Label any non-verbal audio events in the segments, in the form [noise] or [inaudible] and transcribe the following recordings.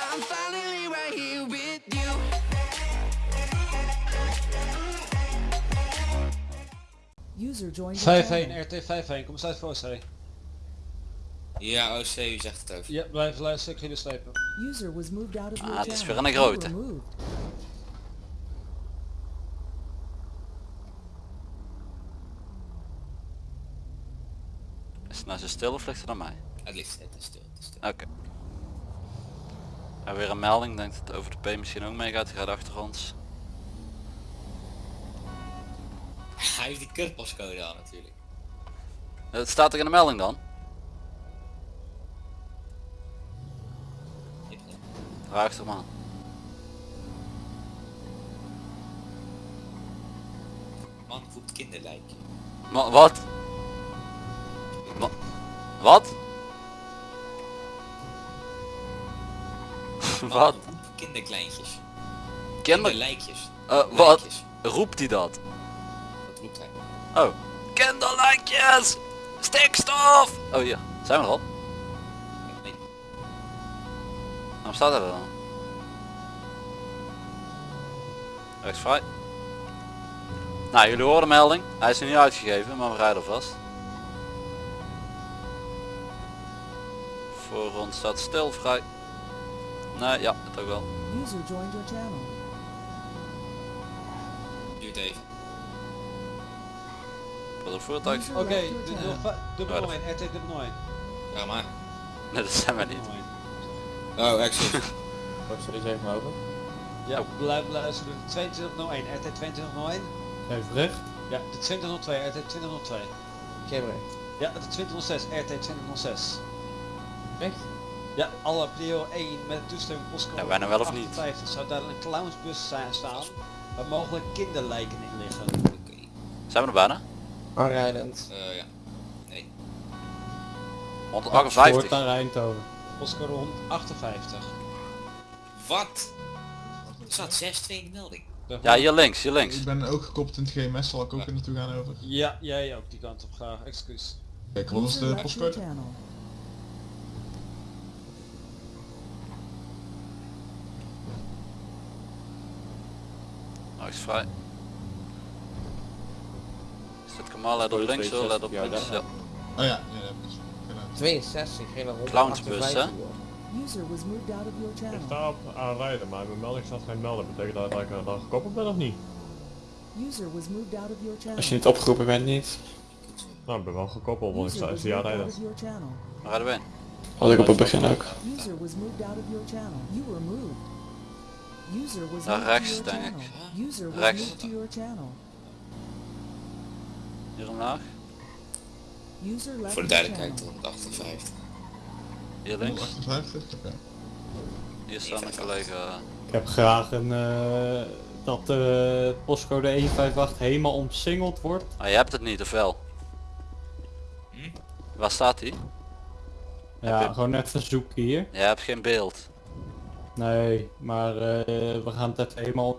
5-1, your channel. RT 5-1, kom eens uit voor C. Ja, OC, u zegt het over. Ja, blijf luisteren, ik ga jullie slepen. User was moved out of Ah, het is channel. weer een grote. Is het nou zo stil of ligt het aan mij? Het ligt het is stil, het is stil. Oké. En weer een melding, denk dat het over de P misschien ook meegaat, die gaat achter ons. Hij heeft die kutpostcode aan natuurlijk. Het staat er in de melding dan? Vraag toch maar. Man voelt kinderlijkje. Ma wat? Wa- wat? Wat? Kinderkleintjes. Kinder... Kinderlijkjes. Eh, wat? Roept hij dat? Dat roept hij. Oh. Kinderlijkjes! Stikstof! Oh ja, zijn we er al? Nee, Waarom staat hij er dan? Rechts vrij. Nou, jullie horen de melding. Hij is er niet uitgegeven, maar we rijden alvast. Voor ons staat stil vrij. Nee, ja, het ook wel. User joined your channel. duurt even. Wat een voertuig. Oké, left your de channel. 05 dubbel Ja, 01, RT dubbel 01. Ja, maar. [laughs] Nee, dat zijn wij niet. Oh, exit. [laughs] Wat zullen ze even over? Ja, blijf luisteren. De 2201, RT 2201. Even recht. Ja, de 2002, RT 2002. Geen recht. Ja, de 2006, RT 2006. Echt? Ja, alle prio 1 met toestemming postcode Ja, wij nou wel of niet? 58 zou daar een clownsbus zijn staan waar mogelijk kinderlijken in liggen. Zijn we er bijna? Aanrijdend. Eh, ja. Nee. 158. naar Eindhoven. Postcode 158. Wat? Er staat 6-2 in de melding. Ja, hier links, hier links. Ik ben ook gekoppeld in het GMS, zal ik ook Ja. er naartoe gaan over. Ja, jij ook die kant op graag, excuus. Kijk, wat is de postcode? Rechts vrij. Is dit Kamal let op links hoor, let op Ja, links. Ja. Oh ja, ja, dat gedaan. 62, geen 158. Clownsbus, hè? User was moved out of your Ik sta op aanrijden, maar mijn melding staat geen melden. Betekent dat dat ik er dan gekoppeld ben of niet? User was moved out of your channel. Als je niet opgeroepen bent, niet. Nou, ik ben wel gekoppeld, want ik sta is aanrijden. rijden we in? Had ik op het begin ook. User was moved out of your channel. You were moved. User was Naar moved rechts, denk ik. channel. User was Rechts. moved to your channel. Hier omlaag. User left Voor de duidelijkheid, channel. 158. Hier links. 158? Oké. Hier staat een collega. Ik heb graag een, eh, dat de postcode 158 helemaal omsingeld wordt. Ah, je hebt het niet, of wel? Hm? Waar staat hij? Ja, je- gewoon even zoeken hier. Je hebt geen beeld. Nee, maar eh, we gaan het even helemaal...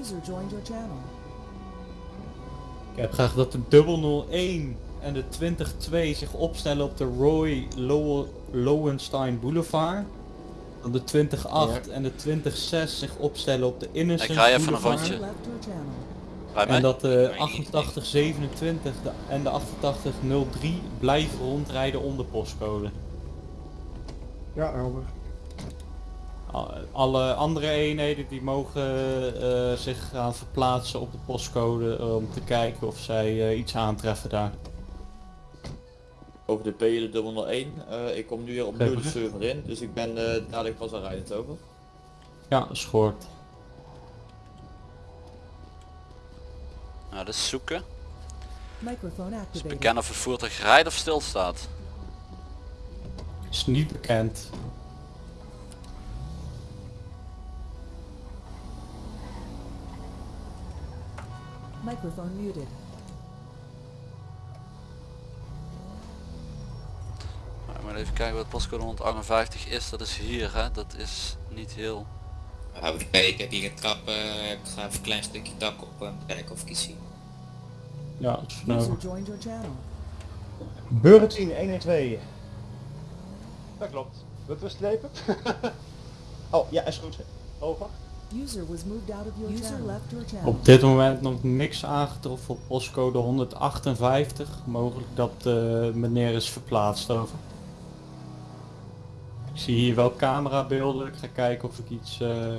User joined your channel. Ik heb graag dat de 001 en de 202 zich opstellen op de Roy Low Lowenstein Boulevard. Dat de 208 en de 206 zich opstellen op de Innocent Ik rij even een Boulevard. rondje. En dat de 8827 de- en de 8803 blijven rondrijden onder postcode. Ja, over. Al- Alle andere eenheden die mogen eh, zich gaan verplaatsen op de postcode eh, om te kijken of zij eh, iets aantreffen daar. Over de P, de 001. Eh, ik kom nu weer opnieuw de server in, dus ik ben eh, dadelijk pas aanrijdend over. Ja, is Nou, dat is zoeken. Activated. bekennen of het voertuig rijdt of stilstaat. Is niet bekend. Microphone muted. Maar ik moet even kijken wat postcode 158 is. Dat is hier, hè. Dat is niet heel... Kijken, ik heb hier een trap, eh, ik ga even een klein stukje dak op en kijken of ik iets zie. Ja, nou. joined your channel. Burgertien 112. Dat klopt. Moeten we slepen? Oh, ja, is goed. Over. User was moved out of your User left your channel. Op dit moment nog niks aangetroffen op postcode 158. Mogelijk dat eh, meneer is verplaatst over. Ik zie hier wel camerabeelden. Ik ga kijken of ik iets, eh,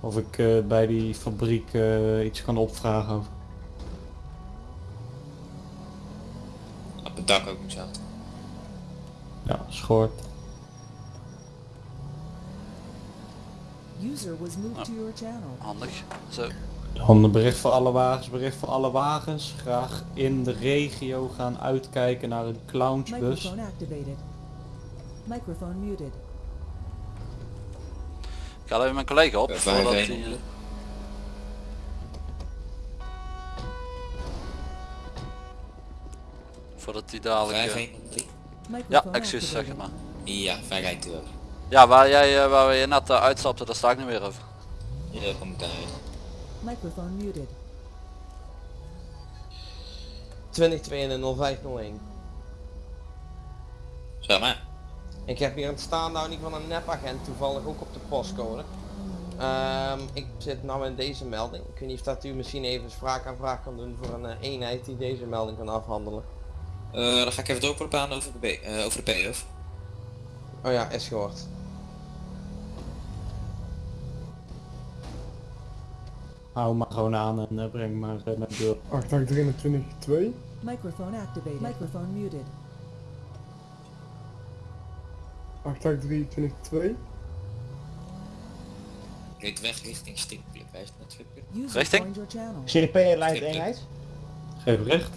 of ik eh, bij die fabriek eh, iets kan opvragen over. Het dak ook niet zo. Ja, schoort. User was moved to your channel. Handig. Zo. Dan bericht voor alle wagens, bericht voor alle wagens. Graag in de regio gaan uitkijken naar een clownsbus. Microphone activated. Microphone muted. Ik haal even mijn collega op Ja, voordat fijn, hij... Voordat hij dadelijk... eh, 513. Ja, Microphone excuses zeg maar. Ja, wij rijdt u ook. Ja, waar jij eh, waar je net eh, uitstapte, daar sta ik nu weer over. Ja, dat komt daar. Microphone muted. 2021 Zeg maar. Ik heb hier een staanhouding van een nepagent toevallig ook op de postcode. Ehm, ik zit nou in deze melding. Ik weet niet of dat u misschien even spraakaanvraag kan doen voor een eh, eenheid die deze melding kan afhandelen. Eh, dan ga ik even doorproppen aan over de, B, eh, over de PF. Oh ja, is gehoord. Hou maar gewoon aan en eh, breng maar eh, naar de deur. 823 Microphone activated. Microphone muted. 823 Reed weg richting. Hij is naar channel. CDP leidt eenheid. Geef bericht.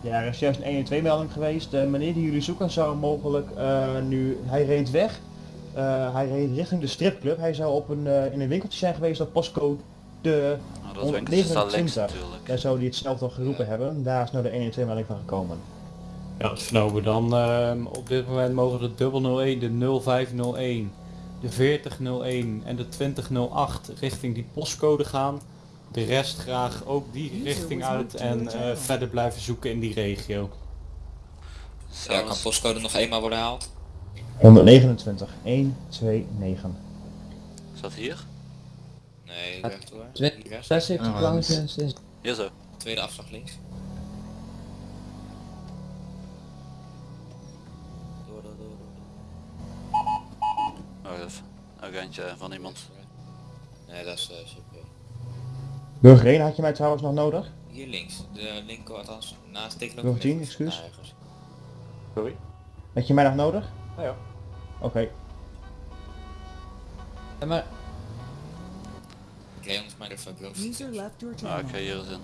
Ja, er is juist een 112 melding geweest. De meneer die jullie zoeken zou mogelijk eh, nu, hij reed weg. Eh, hij reed richting de stripclub. Hij zou op een, eh, in een winkeltje zijn geweest op postcode de Nou, dat links 29. natuurlijk. Daar zou hij hetzelfde al geroepen hebben. Daar is nou de 112 melding van gekomen. Ja, dat vernomen dan. ehm, op dit moment mogen de 001, de 0501, de 4001 en de 2008 richting die postcode gaan. De rest graag ook die richting uit en eh, verder blijven zoeken in die regio. Ja, kan postcode nog eenmaal worden gehaald? 129. 129. Is dat hier? Nee, Hier rechts. 76 Ah, Hier zo. Tweede afslag links. Door, door, door, door. Oh, even. Ook eentje van iemand. Nee, dat is uh. Burger 1 had je mij trouwens nog nodig? Hier links. De linker althans. Naast tekenen Nog tien, excuus. ergens. Sorry. Had je mij nog nodig? Ja, ja. Oké. maar Leon is maar de fabriek. User left your Ah, channel. ik ga hier eens in.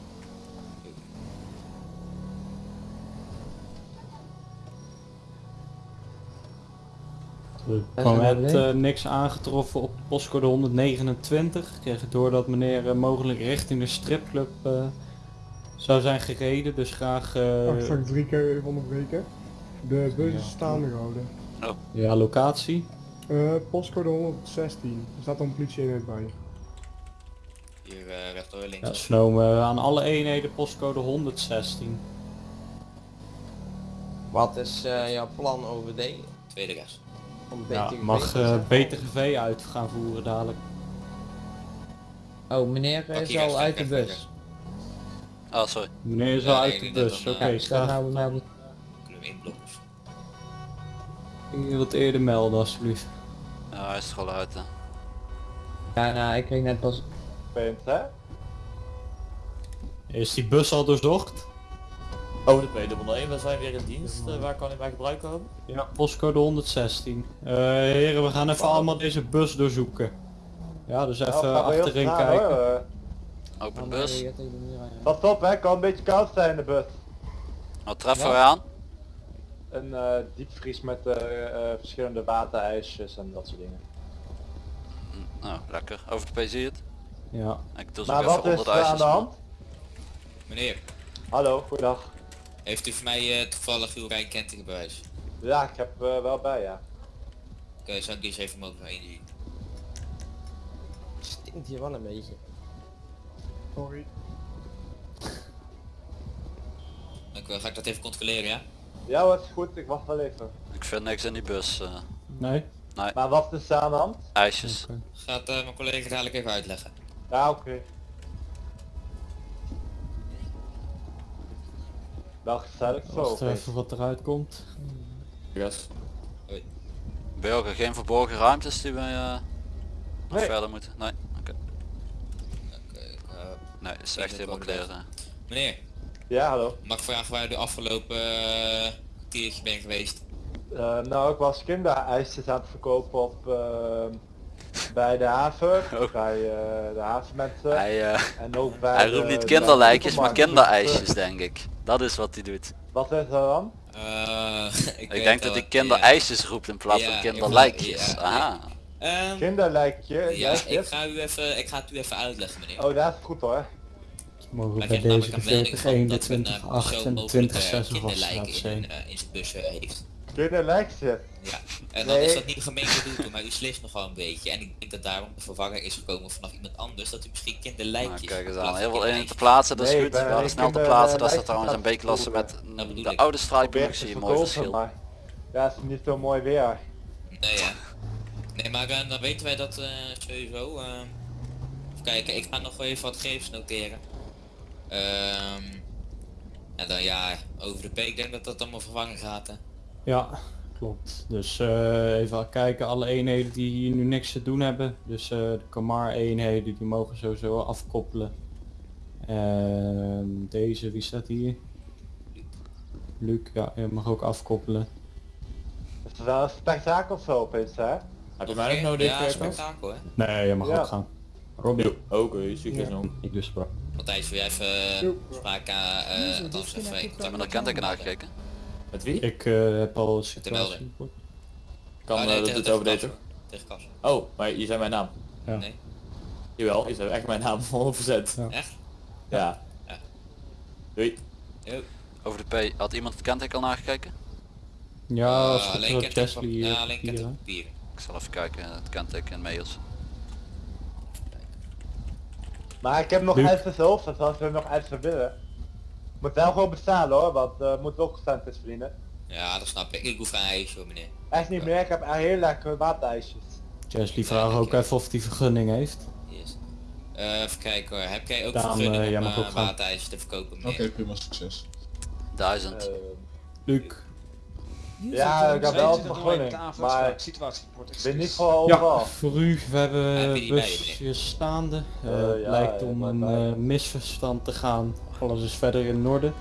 Er kwam net eh, niks aangetroffen op postcode 129. Ik kreeg door dat meneer eh, mogelijk richting de stripclub eh, zou zijn gereden. Dus graag eh, drie keer even onderbreken. De bus is staande gehouden. ja, locatie. postcode 116. Er staat een politieeenheid bij. Hier uh, rechtdoor links. Ja, aan alle eenheden postcode 116. wat is eh, jouw plan OVD? Tweede rechts. Om Ja, mag te eh? BTGV uit gaan voeren dadelijk. Oh, meneer Pak is al uit de bus. Ah, sorry. Meneer is al uit de bus. Oké, eh, Ja, ik ga we melden. Kunnen we inblokken. je wat eerder melden alsjeblieft. Ja, hij is er al uit hè. Ja, nou, ik kreeg net pas... Punt, hè? Is die bus al doorzocht? Over de P101, we zijn weer in dienst. Eh, waar kan ik bij gebruik komen? Ja, postcode 116. Eh heren, we gaan even allemaal deze bus doorzoeken. Ja, dus even achterin kijken. hoor. Open bus. Pas op hè, kan een beetje koud zijn in de bus. Wat treffen we aan? Een eh, diepvries met eh, eh, verschillende waterijsjes en dat soort dingen. Hm, Nou, lekker. Over de P zie je het. Ja. Ik doe zo Maar even wat is 100 er aan ijsjes. de hand? Meneer, Hallo, goeiedag. Heeft u voor mij eh, toevallig uw rijkentekenbewijs? Ja, ik heb eh, wel bij ja. Oké, zou ik die eens even mogen inzien? Stinkt hier wel een beetje. Sorry. Dank u wel. Ga ik dat even controleren, ja? Ja, wat is goed, ik wacht wel even. Ik vind niks in die bus. eh Nee? Maar wat is er aan de hand? ijsjes. Gaat eh, mijn collega dadelijk even uitleggen. Ja, oké. Wel gezellig zo. Even wat eruit komt. Yes. Burger, geen verborgen ruimtes die nog Nee. verder moeten? Nee? Oké. Oké, eh, Nee, is echt helemaal clear. eh. meneer, Ja, hallo. mag ik vragen waar u de afgelopen uh, kwartiertje bent geweest? Eh, nou, ik was kinderijsjes aan het verkopen op eh, bij de haven, [laughs] Oh. bij eh, de havenmensen Hij, eh, en ook bij hij de- roept niet de kinderlijkjes, maar kinderijsjes denk ik. Dat is wat hij doet. Wat is er dan? Eh, [laughs] ik Ik denk dat hij kinderijsjes roept in plaats van kinderlijkjes. ja. Aha. Ehm, Kinderlijkje, ja, ik ga, u even, ik ga het u even uitleggen meneer. Oh, dat is goed hoor. Mogen Wij bij deze namelijk de een melding 40, van 1, de dat een 20, eh, 8 persoon en de mogelijk 20, eh, 6 of wat kinderlijken staat in, zijn. eh, in zijn bus eh, heeft. Kinderlijkje. Ja. En dan Nee. is dat niet gemeen bedoeld, maar u slist nogal een beetje. En ik denk dat daarom de vervanger is gekomen vanaf iemand anders, dat u misschien Nou, kinderlijkjes... kijk eens aan. Heel veel in te plaatsen, dat is Nee, goed. We hadden snel te kinder- plaatsen. Eh, staat trouwens een lijstje B-klasse met Dat bedoel de ik. oude een mooi verschil. maar ja, het is niet zo mooi weer. Nee, ja. Nee, maar eh, dan weten wij dat eh, sowieso. eh. even kijken, ik ga nog wel even wat gegevens noteren. Ehm, en dan ja, over de P, ik denk dat dat allemaal vervangen gaat. Hè. Ja, klopt. Dus eh, even kijken, alle eenheden die hier nu niks te doen hebben. Dus eh, de Kamar eenheden die mogen sowieso afkoppelen. Ehm, deze, wie staat hier? Luc, ja, je mag ook afkoppelen. Het is wel een spektakel zo opeens hè. Heb je mij nog nodig? Ja, spektakel hè. Nee, je mag Ja. ook gaan. Robbie, Jo, Oké, succes ik dus sprak. Matthijs, wil jij even uh, spraak aan, eh althans even in Hebben we naar kenteken aangekeken? Met wie? Ik eh, heb al een situatie. Kan Oh, eh, nee, dat tegen- doet tegen over deze. Kas. Tegen Kas. Oh, maar je zei mijn naam. Ja. Nee, Jawel, je zei echt mijn naam, [laughs] 100%. Ja. echt? Ja. Ja. Doei. Yo. Over de P, had iemand het kenteken al nagekeken? Ja, het alleen kenteken. Ja, alleen kenteken. Ik zal even kijken, het kenteken en mails. Maar ik heb nog even zelf, dus als we nog even willen. Moet wel gewoon bestaan hoor, want eh moet ook centjes verdienen. Ja, dat snap ik. Ik hoef geen ijsje hoor meneer. Echt niet meer, ik heb heel lekkere waterijsjes. Chesley vraagt Ja, ook oké. even of die vergunning heeft. Yes. Eh, even kijken hoor. Heb jij ook Daan, vergunning eh, jij om uh, waterijsjes te verkopen Oké, meneer? prima, succes. Duizend. Eh, Luc. Ja, ik heb wel vergunning, maar ik ben niet voor Ja, overal. voor u, we hebben busjes staande. Eh, Eh, het ja, lijkt ja, om een eh, misverstand te gaan. Alles is verder in orde.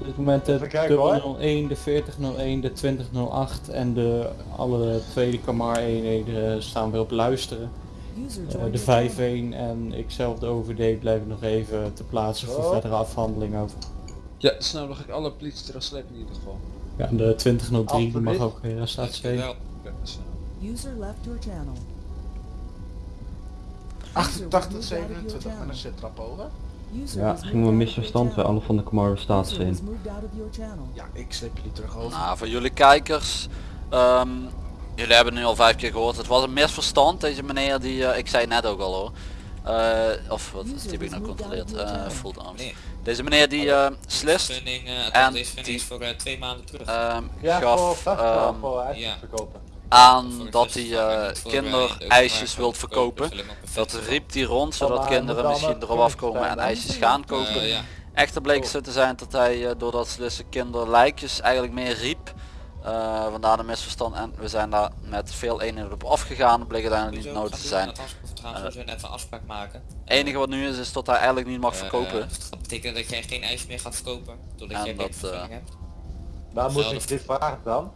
Op dit moment de kijken, hoor. 001, de 4001, de 2008 en de alle tweede Kamar eenheden staan weer op luisteren. Eh, de your channel. 5-1 en ikzelf de OVD blijven nog even te plaatsen voor Oh. verdere afhandeling over. Ja, snel nog ik alle politie eraf slepen in ieder geval. Ja, en de 2003 die mag ook weer arrestatie. Dankjewel. Ja, snel. User left your channel. 88, User was moved out of 27 your met een zittrap hoger. User Ja, was ging moved een out of your misverstand bij alle van de Kamar staat was in. Ja, ik sleep jullie terug over. Nou, voor jullie kijkers. ehm, jullie hebben nu al vijf keer gehoord. Het was een misverstand. Deze meneer die, eh, ik zei net ook al hoor. Eh, of wat User heb ik nou Eh full arms. Meneer, Deze meneer die eh slist En die- is voor eh, twee maanden terug. ehm, Ja, gaf ehm, ja. verkopen. aan Voor het dat hij het kinderijsjes wilt kopen, verkopen. Dat riep hij rond zodat Oh, kinderen misschien erop afkomen en ijsjes gaan kopen. Ja. Echter bleek zo te zijn dat hij eh, doordat ze dus de kinderlijkjes eigenlijk meer riep. eh, vandaar de misverstand en we zijn daar met veel eenheden op afgegaan. Dat bleek uiteindelijk niet nodig te zijn. We zullen even een afspraak maken. Het enige wat nu is is dat hij eigenlijk niet mag Eh, verkopen. dat betekent dat jij geen ijs meer gaat verkopen, doordat En jij dat, eh, hebt. Waar moet ik dit vragen dan?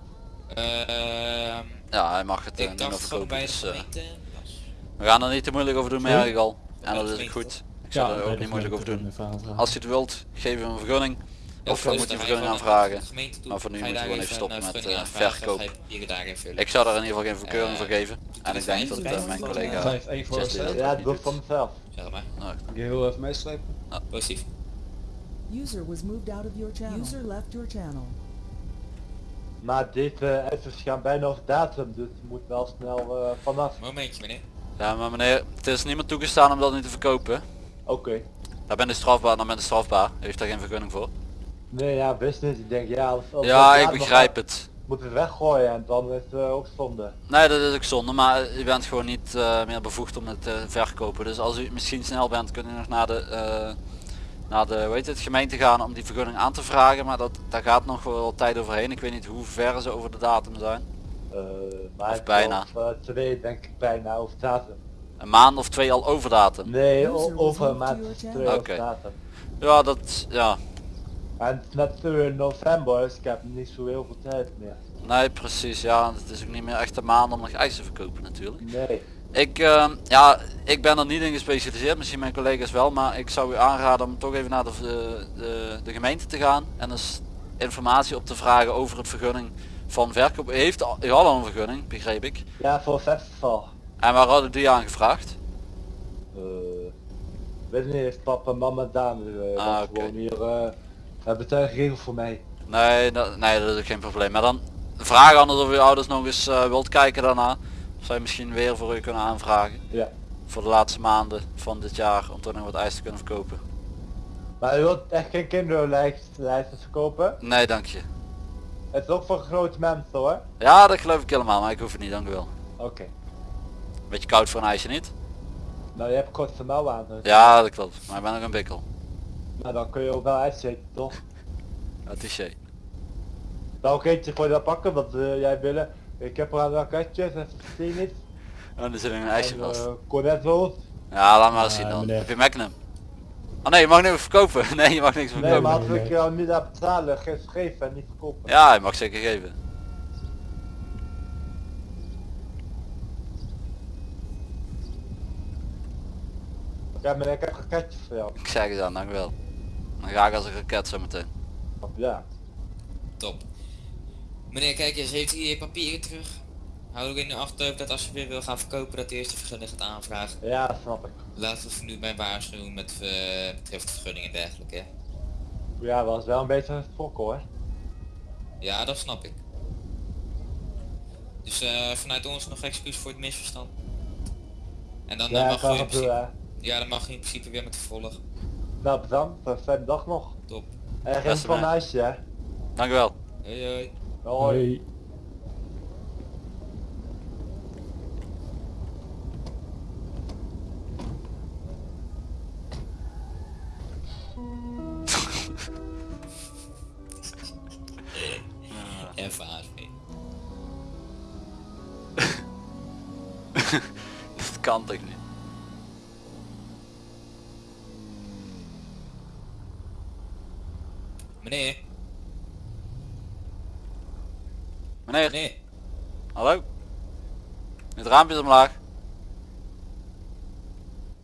Ehm, Ja, hij mag het eh, niet meer verkopen. Dus, we gaan er niet te moeilijk over doen, merk ik al. En dat is goed. Ik zou er ook niet moeilijk over doen. Als hij het wilt, geef hem een vergunning. Ja, Of we moeten dan een ga je vergunning aanvragen. Maar voor nu ga je moeten we gewoon even een, stoppen met eh, aanvragen, verkoop. je. Ik zou daar in ieder geval geen verkeuring Eh, voor geven. En ik denk dat eh, mijn collega Ja, het niet doet van doet. mezelf. Zeg maar, Je heel even meeslepen. positief. User was moved out of your channel. User left your channel. Maar dit uh, gaan bijna over datum, dus het moet wel snel eh, vanaf. Momentje meneer. Ja, maar meneer, het is niet meer toegestaan om dat niet te verkopen. Oké. Daar ben je strafbaar, dan ben je strafbaar. Heeft daar geen vergunning voor. Nee, ja, business. Ik denk, ja, als, als Ja, ik begrijp gaat, het. Moet het weggooien en dan is het eh, ook zonde. Nee, dat is ook zonde, maar je bent gewoon niet eh, meer bevoegd om het te verkopen. Dus als u misschien snel bent, kunt u nog naar de, eh, naar de hoe heet het, gemeente gaan om die vergunning aan te vragen. Maar dat, daar gaat nog wel tijd overheen. Ik weet niet hoe ver ze over de datum zijn. Eh, maar Of bijna. twee denk ik bijna over datum. Een maand of twee al over datum. Nee, over een maand twee over datum. Ja, dat, ja. En is net eh, november, dus ik heb niet zo heel veel tijd meer. Nee, precies. Ja, het is ook niet meer echt een maand om nog ijs te verkopen natuurlijk. Nee. Ik, ehm, ja, ik ben er niet in gespecialiseerd, misschien mijn collega's wel, maar ik zou u aanraden om toch even naar de, de, de, de gemeente te gaan en dus informatie op te vragen over het vergunning van verkoop. U heeft u al een vergunning, begreep ik. Ja, voor festival. En waar hadden die aangevraagd? Eh, weet niet, heeft papa en mama gedaan. Uh, Ah, gewoon hier, eh hebben het geregeld voor mij. Nee, dat, nee, dat is geen probleem. Maar dan vraag anders of uw ouders nog eens eh, wilt kijken daarna. Of zij misschien weer voor u kunnen aanvragen. Ja. Voor de laatste maanden van dit jaar om toch nog wat ijs te kunnen verkopen. Maar u wilt echt geen kinderlijsten verkopen? Nee, dank je. Het is ook voor grote mensen hoor. Ja, dat geloof ik helemaal, maar ik hoef het niet, dank u wel. Oké. Beetje koud voor een ijsje niet? Nou, je hebt korte mouwen aan. Dus. Ja, dat klopt. Maar ik ben ook een bikkel. Maar dan kun je ook wel uitzeten, toch? Ja, touché. Nou, oké, je gewoon dat pakken wat eh, jij willen. Ik heb er aan raketjes, dat zie je niet. Oh, er zit een ijsje En, vast. eh, cornetto's. Ja, laat maar eens zien dan. meneer. Heb je Magnum? Oh nee, je mag niks verkopen. [laughs] Nee, je mag niks Nee, verkopen. maar als ik jou niet aan betalen, geef geven en niet verkopen. Ja, je mag zeker geven. Ja, maar ik heb raketjes voor jou. Ik zeg het aan, dank u wel. Dan ga ik als een raket zo meteen. Ja. Top. Meneer, kijk eens, heeft u je papieren terug? Hou er in de achterhoofd dat als je weer wil gaan verkopen dat de eerste vergunning gaat aanvragen. Ja, snap ik. Laten we voor nu bij waarschuwen met uh, betreft vergunning en dergelijke. Ja, was wel een beetje een fok hoor. Ja, dat snap ik. Dus uh, vanuit ons nog excuus voor het misverstand. En dan Ja, mag je in principe, ja, dan mag je in principe weer met vervolg. Nou, bedankt. Fijne dag nog. Top. En geen van man. ijsje, hè. Dank u wel. Hoi hoi. Hoi. Meneer. Meneer, Meneer. hallo? Het raampje is omlaag.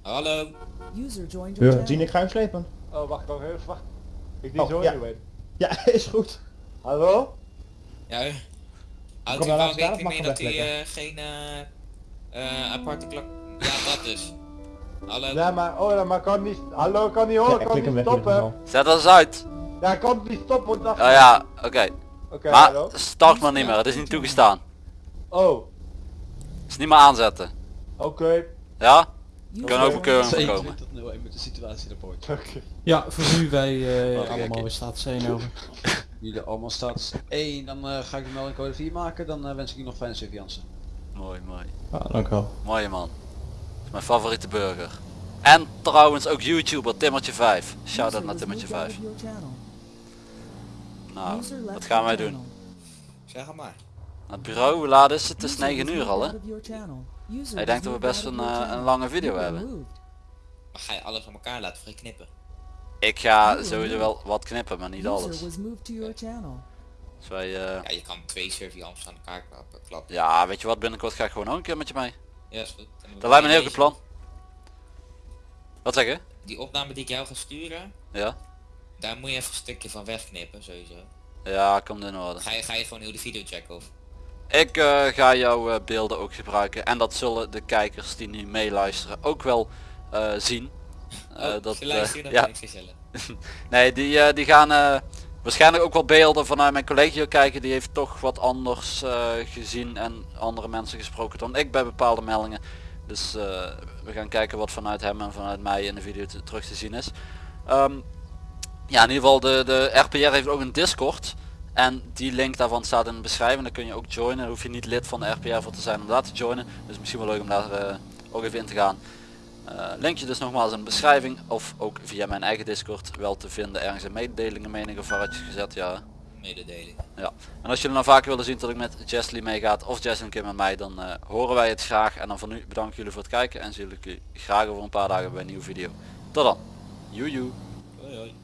Hallo. User joined your Ja, ik ga hem slepen. Oh, wacht nog even. Wacht. Ik die Oh, zo ja. niet weet. Ja, [laughs] is goed. Hallo? Ja. Houdt u wel rekening mee dat u hem eh, geen eh, eh, aparte klok... Ja, dat dus. Hallo. Ja, maar, oh, ja, maar kan niet, hallo, kan niet Ja, horen, ik kan niet stoppen. Zet dat eens uit. Ja, komt niet stoppen, want Oh ja, oké. Oké, okay, maar start maar niet meer, het is niet toegestaan. Oh. Is niet meer aanzetten. Oké. Okay. Ja? We kunnen ook bekeuring komen. tot 01 met de situatie. Okay. Ja, voor nu wij uh, allemaal in staat zijn over. Jullie allemaal staat 1, dan uh, ga ik de meldingcode 4 maken, dan uh, wens ik u nog fijne surveillance. Mooi, mooi. Ja, ah, dank wel. Mooie man. Mijn favoriete burger. En trouwens ook YouTuber Timmertje5. Shout-out naar Timmertje5. Nou, wat gaan wij doen? Zeg het maar. Naar het bureau, hoe laat is het? Het is User 9 was uur al hè? out of your channel. User Ik denk was dat we best een, eh, een lange video hebben. Maar ga je alles aan elkaar laten je knippen? Ik ga sowieso wel wat knippen, maar niet alles. your channel. Dus wij, eh, Ja, je kan twee surveillance aan elkaar klappen. klappen. ja, weet je wat, binnenkort ga ik gewoon ook een keer met je mee. Ja, is goed. Dan Dat lijkt me een heel goed plan. Wat zeg je? Die opname die ik jou ga sturen, Ja? Daar moet je even een stukje van wegknippen sowieso. Ja, komt in orde. Ga je, ga je gewoon heel de video checken of? Ik eh, ga jouw eh, beelden ook gebruiken en dat zullen de kijkers die nu meeluisteren ook wel eh, zien. Oh, dat, ja, [laughs] nee, die, die gaan waarschijnlijk ook wel beelden vanuit mijn collega kijken. Die heeft toch wat anders gezien en andere mensen gesproken dan ik bij bepaalde meldingen. Dus we gaan kijken wat vanuit hem en vanuit mij in de video te- terug te zien is. Ehm, ja, in ieder geval de, de RPR heeft ook een Discord. En die link daarvan staat in de beschrijving. Daar kun je ook joinen. Daar hoef je niet lid van de RPR voor te zijn om daar te joinen. Dus misschien wel leuk om daar eh, ook even in te gaan. Eh, linkje dus nogmaals in de beschrijving. Of ook via mijn eigen Discord wel te vinden. Ergens in mededelingen mening of gezet. Ja. Mededeling. Ja. En als jullie nou vaker willen zien dat ik met Jesly meegaat of Jess een keer met mij, dan eh, horen wij het graag. En dan van nu bedankt jullie voor het kijken en zie jullie graag over een paar dagen bij een nieuwe video. Tot dan. Joejoe. Hoi hoi.